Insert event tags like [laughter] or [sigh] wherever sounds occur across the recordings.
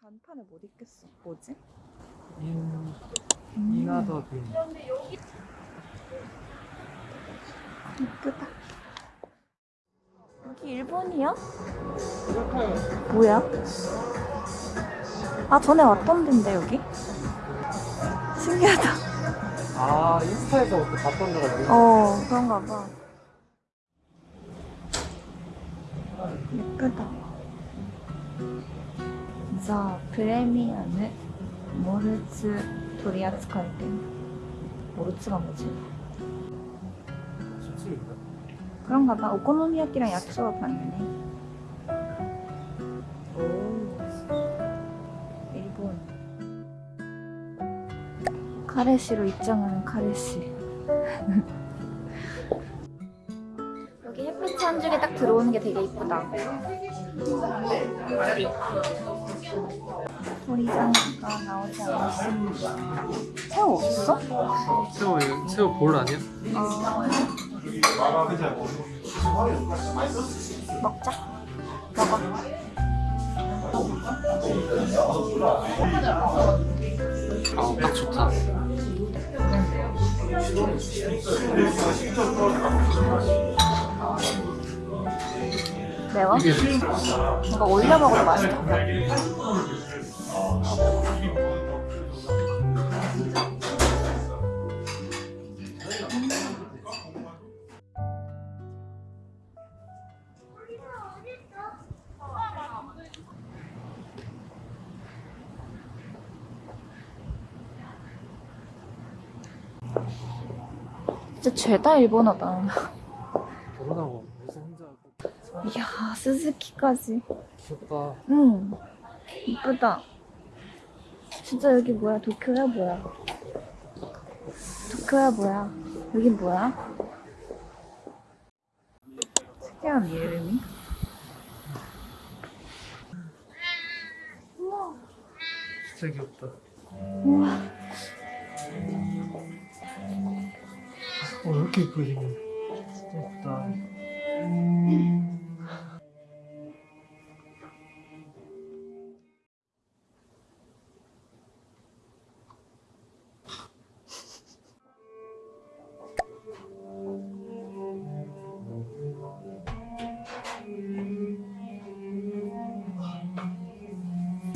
간판을 못 읽겠어. 뭐지? 인 인하더 빈 이쁘다. 여기 일본이야? 뭐야? 아 전에 왔던 데인데 여기? 신기하다. 아 인스타에서 봤던 데가 여기 어 그런가 봐. 예쁘다. 자 프레미엄 모르츠 取り扱い店 모르츠가 뭐지? 술집인가? 그런가 봐. 오코노미야끼랑 야키소바 봤네. 오. 일본. 카레시로 입장하는 카레시. 여기 햇빛 한 줄기 딱 들어오는 게 되게 이쁘다. 도리장가 나오지 않았습니다. 새우 없어? 새우 새우 볼 아니야? 어. 먹자. 먹어. 아딱 좋다 매워? 이거 올려 먹어도 맛있겠다. 진짜 죄다 일본어다. 결혼하고 무슨 혼자 하고 이야, 스즈키까지. 귀엽다 응. 이쁘다. 진짜 여기 뭐야? 도쿄야 뭐야? 도쿄야 뭐야? 여기 뭐야? 특이한 이름이? 우와. 진짜 귀엽다 우와. 어, 왜 이렇게 예쁘게 생겼네. 진짜 예쁘다.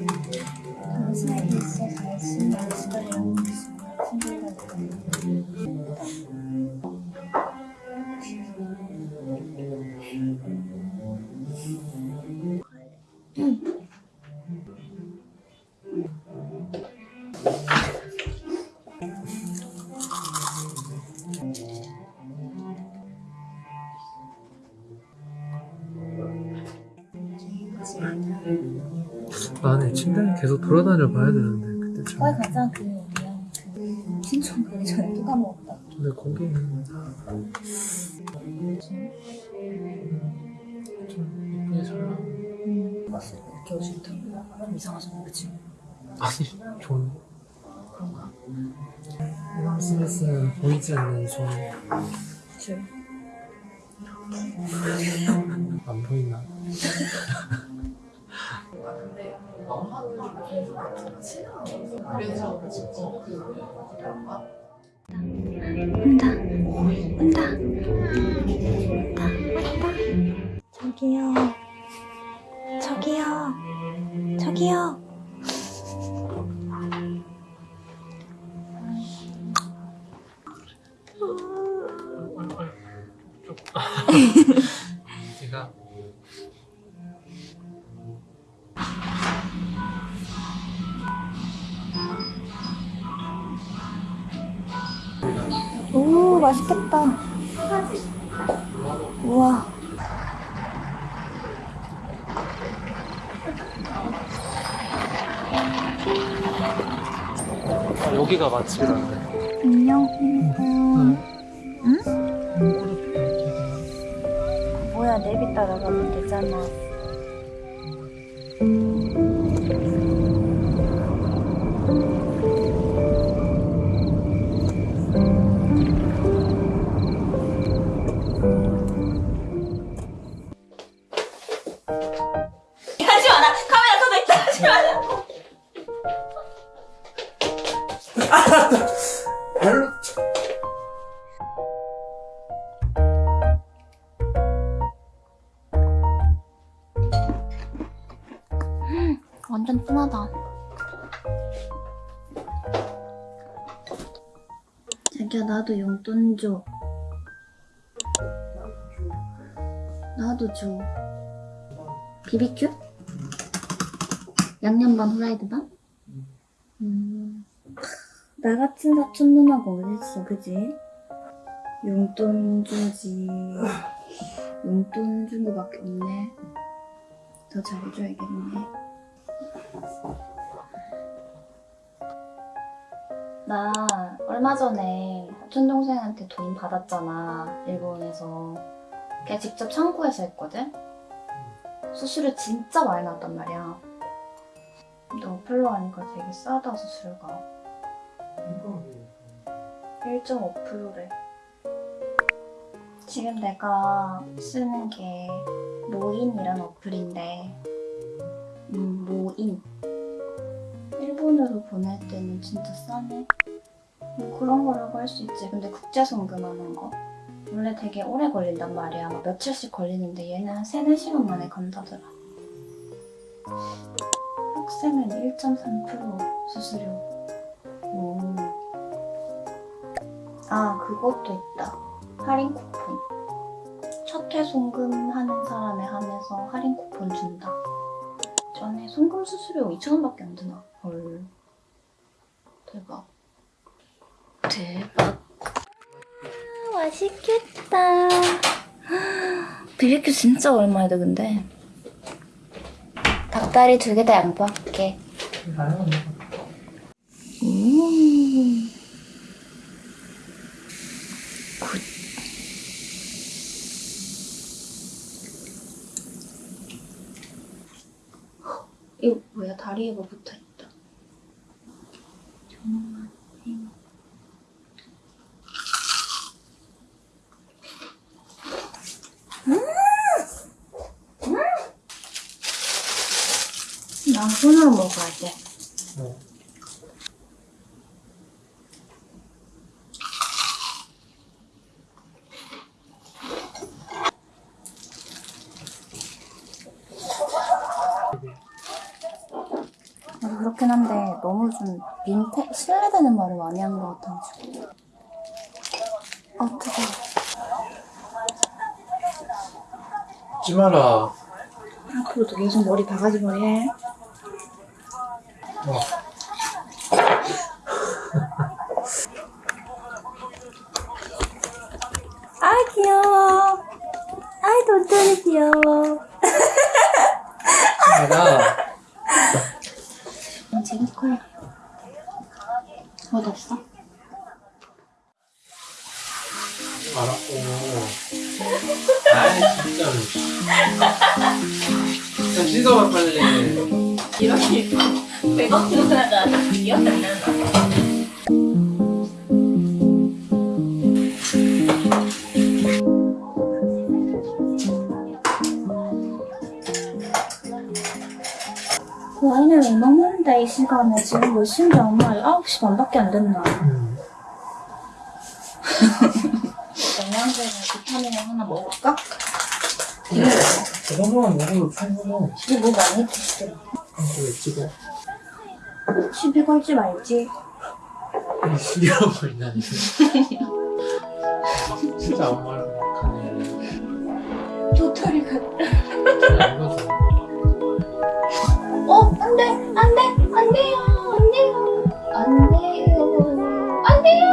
당신에게 있어 관심이 있 침대는 계속 돌아다녀 봐야 되는데 그때 참. 거기 가자 그 뭐야 그 신촌 가기 전에 또 까먹었다 근데 거기 는 좀 이쁘게 잘 나와. 오실 때좀 이상하잖아 그치? 아니 좋은데. 그런가? 이런 스미스는 보이지 않는 좋은 줄안 보이나? [laughs] 온다 온다 온다 왔다 저기요. 저기요. 저기요 오 맛있겠다 우와 여기가 맛집이란데. 안녕. 응? 뭐야 내비 따라가면 되잖아. 자기야 나도 용돈 줘. 나도 줘. 비비큐? 양념 반 후라이드 반? 음. 나 같은 사촌 누나가 어딨어, 그지? 용돈 주지. 용돈 준 거밖에 없네. 더 잘해줘야겠네. 나 얼마 전에 사촌 동생한테 돈 받았잖아 일본에서. 걔 직접 창고에서 했거든? 수수료 진짜 많이 나왔단 말이야. 근데 어플로 하니까 되게 싸다 수수료가 1.5%래. 지금 내가 쓰는 게 모인이란 어플인데 음 모인 보낼 때는 진짜 싸네. 뭐 그런 거라고 할 수 있지. 근데 국제 송금하는 거 원래 되게 오래 걸린단 말이야. 막 며칠씩 걸리는데 얘는 한 3, 4시간 만에 간다더라. 학생은 1.3% 수수료. 오. 아 그것도 있다. 할인 쿠폰. 첫 회 송금하는 사람에 한해서 할인 쿠폰 준다. 전에 송금 수수료 2,000원밖에 안 드나? 헐. 대박. 대박. 아, 맛있겠다. 비비큐 진짜 오랜만이다, 근데. 닭다리 두 개 다 양보할게. 음. 굿. 이거 뭐야 다리에 뭐 붙어있다 정말 행 음! 난 손으로 먹어야 돼 나도 그렇긴 한데 너무 좀 민폐 신뢰되는 말을 많이 하는 것 같아가지고. 아 뜨거워. 찍지 마라. 앞으로도 계속 머리 바가지 머리 해 어. 아 귀여워 아이 돈돈이 귀여워. 난 지금 거야 뭐 없어? 오. 아이 진짜로. 자 씻어봐 빨리. 이렇게 배가 누나가 기억 안 나나 와인을 왜 먹는데 이 시간에 지금 몇 시인지 엄마 9시 반밖에 안 됐나 음. 영양제나 비타민을 하나 먹을까? 그 정도만 먹어도 충분해. 집에 뭐 많이 드시더라 이거 왜 찍어? 시비 걸지 말지 이거. 진짜 아무 말도 못하네. 도토리 이거도. 어, 안 돼, 안 돼, 안 돼요, 안 돼요, 안 돼요, 안 돼요.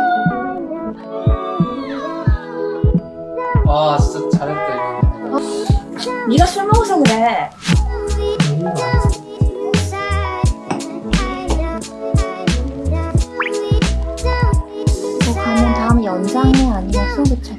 와 진짜 잘했다 이거. 네가 술 먹어서 그래. 아니면 수업을 잘